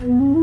Mm-hmm.